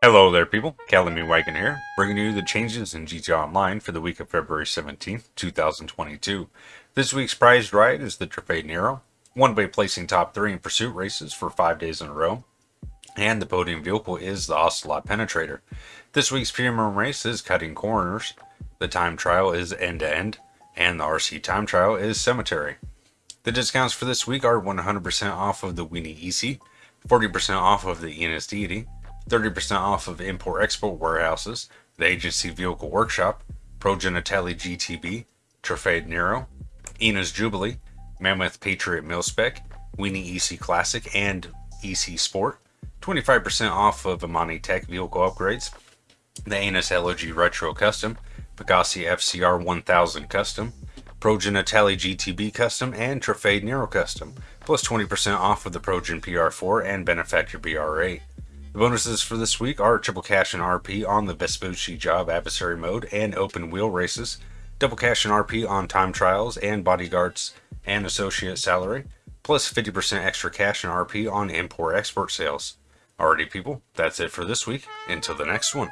Hello there people, Calamy Wagon here, bringing you the changes in GTA Online for the week of February 17th, 2022. This week's prized ride is the Truffade Nero, one way placing top 3 in pursuit races for 5 days in a row, and the podium vehicle is the Ocelot Penetrator. This week's premium race is Cutting Corners, the time trial is End to End, and the RC time trial is Cemetery. The discounts for this week are 100% off of the Weeny Issi, 40% off of the Enus Deity, 30% off of import export warehouses, the Agency Vehicle Workshop, Progen Itali GTB, Truffade Nero, Enus Jubilee, Mammoth Patriot Milspec, Weeny Issi Classic, and Issi Sport, 25% off of Imani Tech vehicle upgrades, the Annis Elegy Retro Custom, Pegassi FCR 1000 Custom, Progen Itali GTB Custom, and Truffade Nero Custom, plus 20% off of the Progen PR4 and Benefactor BR8. The bonuses for this week are triple cash and RP on the Vespucci job adversary mode and open wheel races, double cash and RP on time trials and bodyguards and associate salary, plus 50% extra cash and RP on import export sales. Alrighty people, that's it for this week. Until the next one.